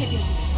heavy.